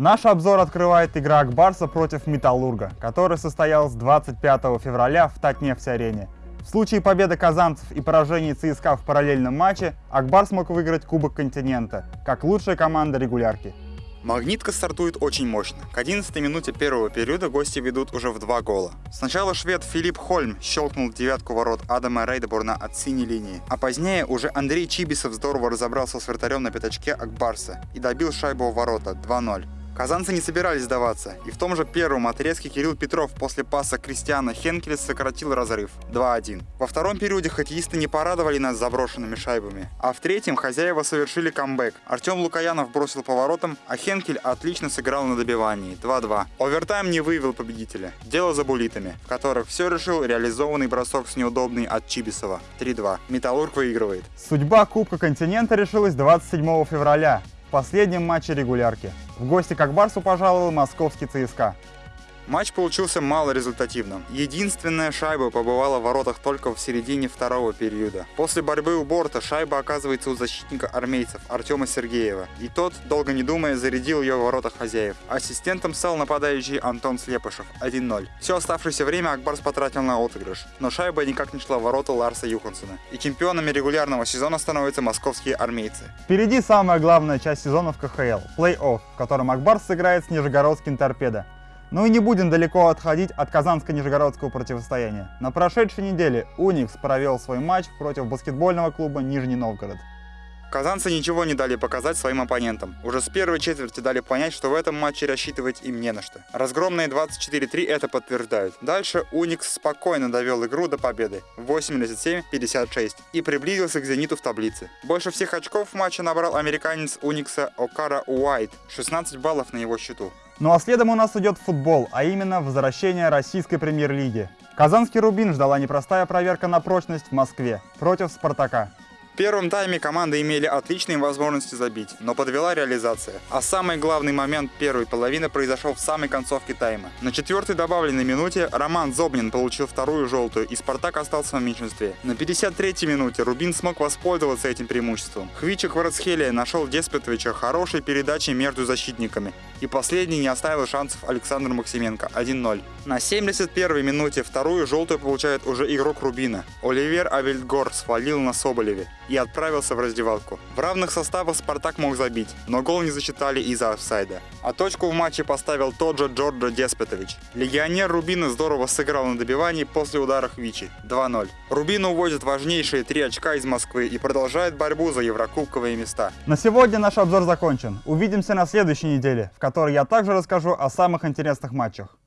Наш обзор открывает игра Акбарса против Металлурга, которая состоялась 25 февраля в Татнефть-арене. В случае победы казанцев и поражения ЦСКА в параллельном матче, Акбар смог выиграть Кубок Континента, как лучшая команда регулярки. Магнитка стартует очень мощно. К 11 минуте первого периода гости ведут уже в два гола. Сначала швед Филипп Хольм щелкнул девятку ворот Адама Рейдебурна от синей линии, а позднее уже Андрей Чибисов здорово разобрался с вратарем на пятачке Акбарса и добил шайбу в ворота 2-0. Казанцы не собирались сдаваться, и в том же первом отрезке Кирилл Петров после паса Кристиана Хенкеля сократил разрыв 2-1. Во втором периоде хоккеисты не порадовали нас заброшенными шайбами, а в третьем хозяева совершили камбэк. Артем Лукаянов бросил поворотом, а Хенкель отлично сыграл на добивании 2-2. Овертайм не выявил победителя. Дело за булитами, в которых все решил реализованный бросок с неудобный от Чибисова 3-2. Металлург выигрывает. Судьба Кубка Континента решилась 27 февраля последнем матче регулярки. В гости к Акбарсу пожаловал московский ЦСКА. Матч получился малорезультативным. Единственная шайба побывала в воротах только в середине второго периода. После борьбы у борта шайба оказывается у защитника армейцев Артема Сергеева. И тот, долго не думая, зарядил ее в воротах хозяев. Ассистентом стал нападающий Антон Слепышев 1-0. Все оставшеееся время Акбарс потратил на отыгрыш. Но шайба никак не шла в ворота Ларса Юхансона. И чемпионами регулярного сезона становятся московские армейцы. Впереди самая главная часть сезона в КХЛ – плей-офф, в котором Акбарс сыграет с Нижегородским торпедо. Ну и не будем далеко отходить от казанско-нижегородского противостояния. На прошедшей неделе Уникс провел свой матч против баскетбольного клуба Нижний Новгород. Казанцы ничего не дали показать своим оппонентам. Уже с первой четверти дали понять, что в этом матче рассчитывать им не на что. Разгромные 24-3 это подтверждают. Дальше Уникс спокойно довел игру до победы 87-56 и приблизился к «Зениту» в таблице. Больше всех очков в матче набрал американец Уникса Окара Уайт, 16 баллов на его счету. Ну а следом у нас идет футбол, а именно возвращение российской премьер-лиги. Казанский Рубин ждала непростая проверка на прочность в Москве против Спартака. В первом тайме команды имели отличные возможности забить, но подвела реализация. А самый главный момент первой половины произошел в самой концовке тайма. На четвертой добавленной минуте Роман Зобнин получил вторую желтую, и Спартак остался в меньшинстве. На 53-й минуте Рубин смог воспользоваться этим преимуществом. Хвичик Варцхелия нашел Деспетовича хорошей передачей между защитниками, и последний не оставил шансов Александр Максименко 1-0. На 71-й минуте вторую желтую получает уже игрок Рубина. Оливер Авельдгор свалил на Соболеве и отправился в раздевалку. В равных составах Спартак мог забить, но гол не засчитали из-за офсайда. А точку в матче поставил тот же Джорджо Деспетович. Легионер Рубина здорово сыграл на добивании после удара Хвичи 2-0. Рубин увозит важнейшие три очка из Москвы и продолжает борьбу за еврокубковые места. На сегодня наш обзор закончен. Увидимся на следующей неделе, в которой я также расскажу о самых интересных матчах.